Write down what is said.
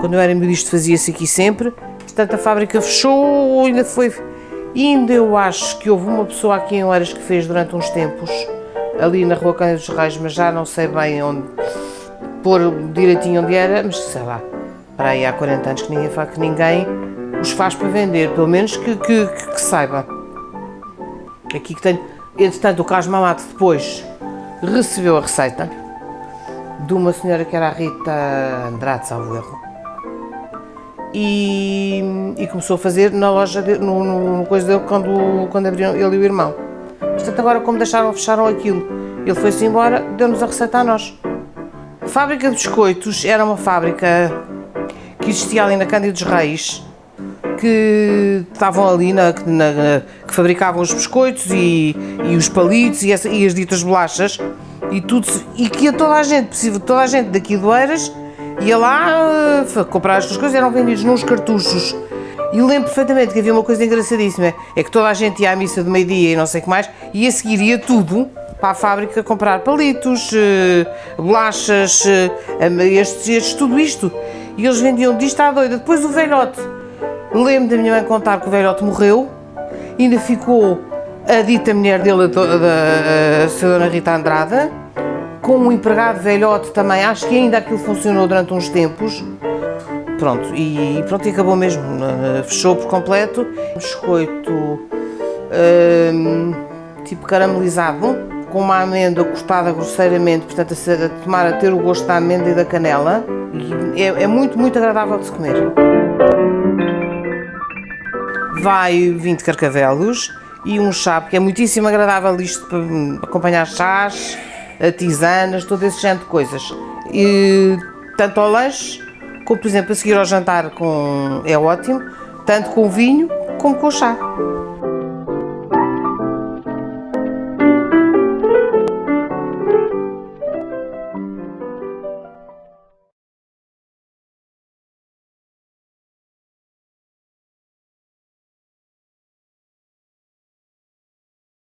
quando eu era miúdo isto fazia-se aqui sempre, portanto a fábrica fechou, ainda foi, ainda eu acho que houve uma pessoa aqui em Oeiras que fez durante uns tempos, ali na rua Cândido dos Reis, mas já não sei bem onde, pôr direitinho onde era, mas sei lá, para aí há 40 anos que ninguém, que ninguém os faz para vender, pelo menos que, que, que, que saiba. Aqui que tenho, entretanto o Carlos Mamato depois recebeu a receita de uma senhora que era a Rita Andrade, salvo erro, e, e, começou a fazer na loja, de, no, no, coisa dele, quando, quando abriram ele e o irmão. Portanto, agora como deixaram, fecharam aquilo, ele foi-se embora, deu-nos a receita a nós. A fábrica de biscoitos era uma fábrica que existia ali na Cândido dos Reis, que estavam ali, na, na, que fabricavam os biscoitos e, e os palitos e, essa, e, as ditas bolachas e tudo, e que ia toda a gente, possível, toda a gente daqui do Eiras ia lá uh, comprar estas coisas, eram vendidos nos cartuchos. E lembro perfeitamente que havia uma coisa engraçadíssima, é que toda a gente ia à missa de meio-dia e não sei o que mais, e a seguir ia tudo para a fábrica comprar palitos, uh, bolachas, uh, estes, estes, tudo isto. E eles vendiam disto à doida. Depois o velhote Lembro da minha mãe contar que o velhote morreu, ainda ficou a dita mulher dele, a, a, senhora Rita Andrada, com um empregado velhote também, acho que ainda aquilo funcionou durante uns tempos. Pronto, e pronto, e acabou mesmo, fechou por completo. Biscoito hum, tipo caramelizado, com uma amêndoa cortada grosseiramente, portanto a, tomar a ter o gosto da amêndoa e da canela. É, é muito, muito agradável de se comer vai 20 carcavelos e um chá, porque é muitíssimo agradável isto para acompanhar chás, tisanas, todo esse género de coisas. E, tanto ao lanche, como por exemplo a seguir ao jantar com, é ótimo, tanto com o vinho como com o chá.